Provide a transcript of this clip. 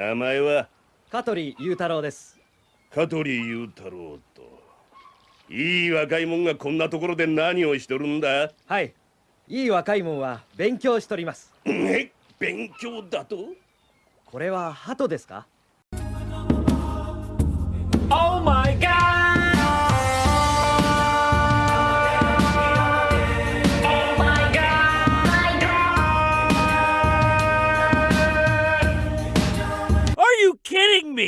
名前は？香取雄太郎です。香取雄太郎と。いい若いもんがこんなところで何をしとるんだ？はい。いい若いもんは勉強しとります。え？勉強だと？これは鳩ですか？you kidding me?